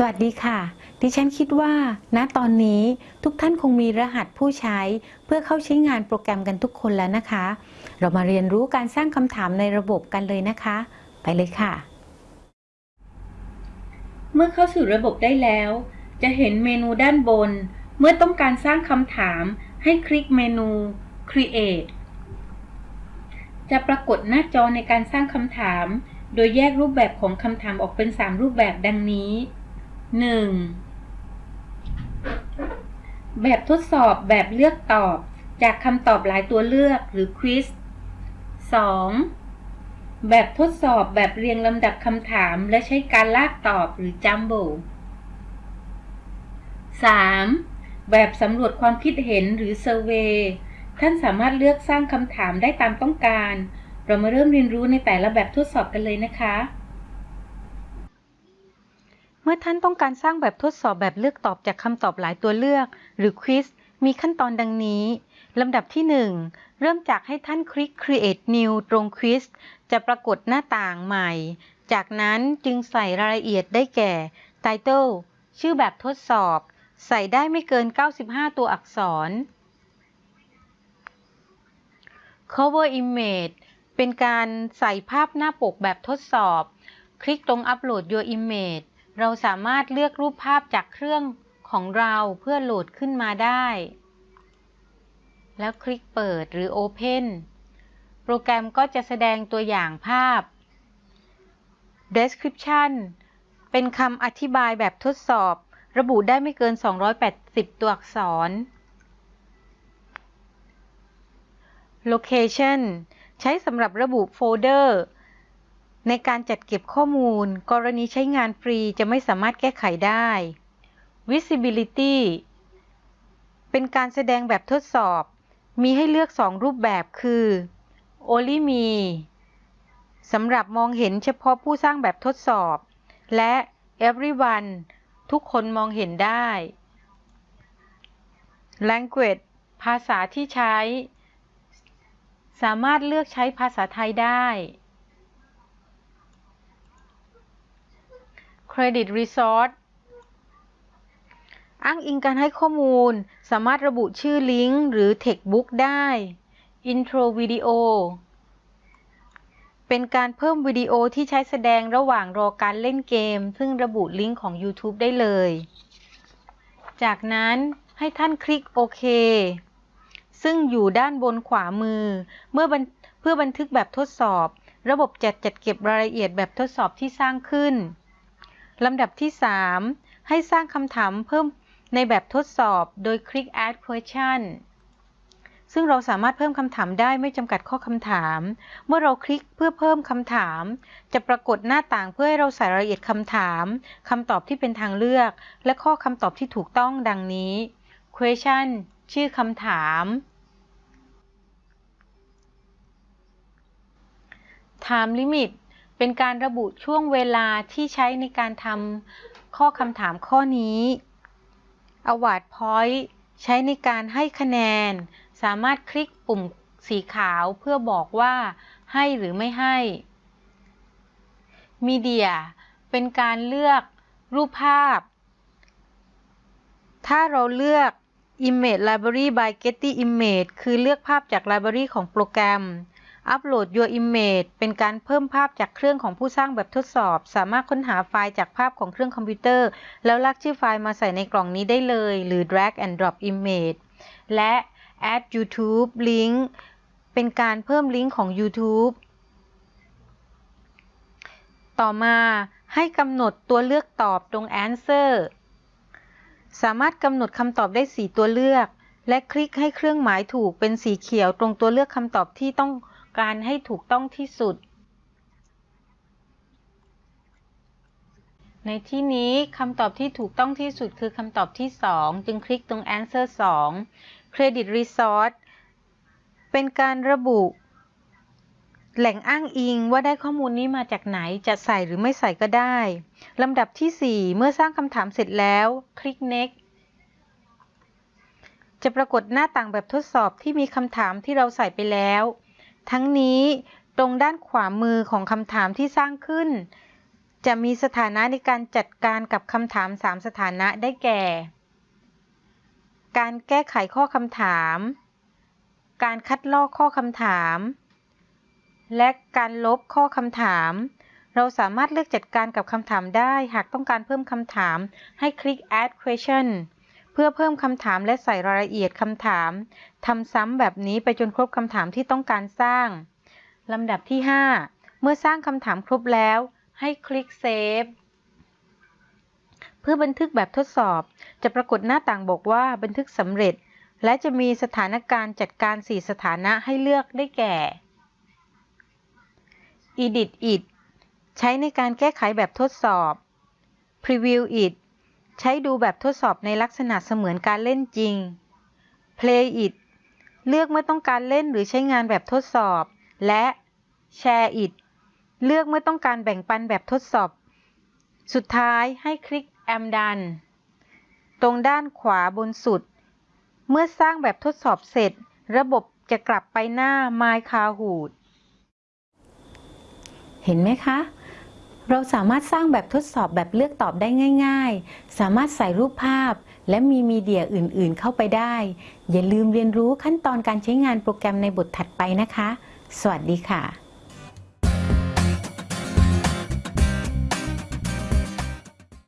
สวัสดีค่ะ ดิฉันคิดว่า ณ ตอนนี้ทุกท่านคงมีรหัสผู้ใช้ เพื่อเข้าใช้งานโปรแกรมกันทุกคนแล้วนะคะ เรามาเรียนรู้การสร้างคำถามในระบบกันเลยนะคะ ไปเลยค่ะ เมื่อเข้าสู่ระบบได้แล้ว จะเห็นเมนูด้านบน เมื่อต้องการสร้างคำถาม ให้คลิกเมนู Create จะปรากฏหน้าจอในการสร้างคำถาม โดยแยกรูปแบบของคำถามออกเป็น 3 รูปแบบดังนี้ 1. แบบทดสอบแบบเลือกตอบ จากคำตอบหลายตัวเลือกหรือควิส 2. แบบทดสอบแบบเรียงลำดับคำถามและใช้การลากตอบหรือจัมโบ 3. แบบสำรวจความคิดเห็นหรือเซอร์เวท่านสามารถเลือกสร้างคำถามได้ตามต้องการ เรามาเริ่มเรียนรู้ในแต่ละแบบทดสอบกันเลยนะคะ มื่อท่านต้องการสร้างแบบทดสอบแบบเลือกตอบจากคำตอบหลายตัวเลือก หรือควิสมีขั้นตอนดังนี้ลำดับที่ 1 เริ่มจากให้ท่านคลิก Create New ตรงควิสจะปรากฏหน้าต่างใหม่ จากนั้นจึงใส่รายละเอียดได้แก่ Title ชื่อแบบทดสอบ ใส่ได้ไม่เกิน 95 ตัวอักษร Cover Image เป็นการใส่ภาพหน้าปกแบบทดสอบ คลิกตรง Upload Your Image เราสามารถเลือกรูปภาพจากเครื่องของเราเพื่อโหลดขึ้นมาได้ แล้วคลิกเปิดหรือ Open โปรแกรมก็จะแสดงตัวอย่างภาพ Description เป็นคำอธิบายแบบทดสอบ ระบุได้ไม่เกิน 280 ตัวอักษร Location ใช้สำหรับระบุโฟลเดอร์ ในการจัดเก็บข้อมูล กรณีใช้งานฟรีจะไม่สามารถแก้ไขได้ Visibility เป็นการแสดงแบบทดสอบ มีให้เลือก 2 รูปแบบคือ Only Me สำหรับมองเห็นเฉพาะผู้สร้างแบบทดสอบ และ Everyone ทุกคนมองเห็นได้ Language ภาษาที่ใช้ สามารถเลือกใช้ภาษาไทยได้ Credit Resource อ้างอิงการให้ข้อมูล สามารถระบุชื่อลิงก์หรือ Textbook ได้ Intro Video เป็นการเพิ่มวิดีโอที่ใช้แสดงระหว่างรอการเล่นเกม ซึ่งระบุลิงก์ของ YouTube ได้เลย จากนั้นให้ท่านคลิกโอเค ซึ่งอยู่ด้านบนขวามือ เมื่อเพื่อบันทึกแบบทดสอบ ระบบจัดจัดเก็บรายละเอียดแบบทดสอบที่สร้างขึ้น ลำดับที่ 3 ให้สร้างคำถามเพิ่มในแบบทดสอบโดยคลิก add question ซึ่งเราสามารถเพิ่มคำถามได้ไม่จำกัดข้อคำถาม เมื่อเราคลิกเพื่อเพิ่มคำถาม จะปรากฏหน้าต่างเพื่อให้เราใส่รายละเอียดคำถามคำตอบที่เป็นทางเลือก และข้อคำตอบที่ถูกต้องดังนี้ question ชื่อคำถาม time limit เป็นการระบุช่วงเวลาที่ใช้ในการทำข้อคำถามข้อนี้ award point ใช้ในการให้คะแนน สามารถคลิกปุ่มสีขาวเพื่อบอกว่าให้หรือไม่ให้ Media เป็นการเลือกรูปภาพ ถ้าเราเลือก Image Library by Getty Image คือเลือกภาพจากไลบรารีของโปรแกรม Upload Your Image เป็นการเพิ่มภาพจากเครื่องของผู้สร้างแบบทดสอบ สามารถค้นหาไฟล์จากภาพของเครื่องคอมพิวเตอร์ แล้วลากชื่อไฟล์มาใส่ในกล่องนี้ได้เลย หรือ Drag and Drop Image และ Add YouTube Link เป็นการเพิ่มลิงก์ของ YouTube ต่อมาให้กำหนดตัวเลือกตอบตรง Answer สามารถกำหนดคำตอบได้ 4 ตัวเลือก และคลิกให้เครื่องหมายถูกเป็นสีเขียวตรงตัวเลือกคำตอบที่ต้องการให้ถูกต้องที่สุด ในที่นี้คำตอบที่ถูกต้องที่สุดคือคำตอบที่ 2 จึงคลิกตรง answer 2 credit resource เป็นการระบุ แหล่งอ้างอิงว่าได้ข้อมูลนี้มาจากไหนจะใส่หรือไม่ใส่ก็ได้ลำดับที่ 4 เมื่อสร้างคำถามเสร็จแล้ว คลิก next จะปรากฏหน้าต่างแบบทดสอบที่มีคำถามที่เราใส่ไปแล้ว ทั้งนี้ตรงด้านขวามือของคำถามที่สร้างขึ้น จะมีสถานะในการจัดการกับคำถาม 3 สถานะได้แก่ การแก้ไขข้อคำถาม การคัดลอกข้อคำถาม และการลบข้อคำถาม เราสามารถเลือกจัดการกับคำถามได้ หากต้องการเพิ่มคำถามให้คลิก add question พื่อเพิ่มคำถามและใส่รายละเอียดคำถามทำซ้ำแบบนี้ไปจนครบคำถามที่ต้องการสร้างลำดับที่ 5 เมื่อสร้างคำถามครบแล้ว ให้คลิก Save เพื่อบันทึกแบบทดสอบ จะปรากฏหน้าต่างบอกว่าบันทึกสำเร็จ และจะมีสถานการณ์จัดการ 4 สถานะให้เลือกได้แก่ Edit it ใช้ในการแก้ไขแบบทดสอบ Preview it ใช้ดูแบบทดสอบในลักษณะเสมือนการเล่นจริง Play it เลือกเมื่อต้องการเล่นหรือใช้งานแบบทดสอบ และ Share it เลือกเมื่อต้องการแบ่งปันแบบทดสอบ สุดท้ายให้คลิก Am done ตรงด้านขวาบนสุด เมื่อสร้างแบบทดสอบเสร็จ ระบบจะกลับไปหน้า My Kahoot เห็นไหมคะ เราสามารถสร้างแบบทดสอบแบบเลือกตอบได้ง่าย ๆ สามารถใส่รูปภาพ และมีมีเดียอื่นๆเข้าไปได้ อย่าลืมเรียนรู้ขั้นตอนการใช้งานโปรแกรมในบทถัดไปนะคะ สวัสดีค่ะ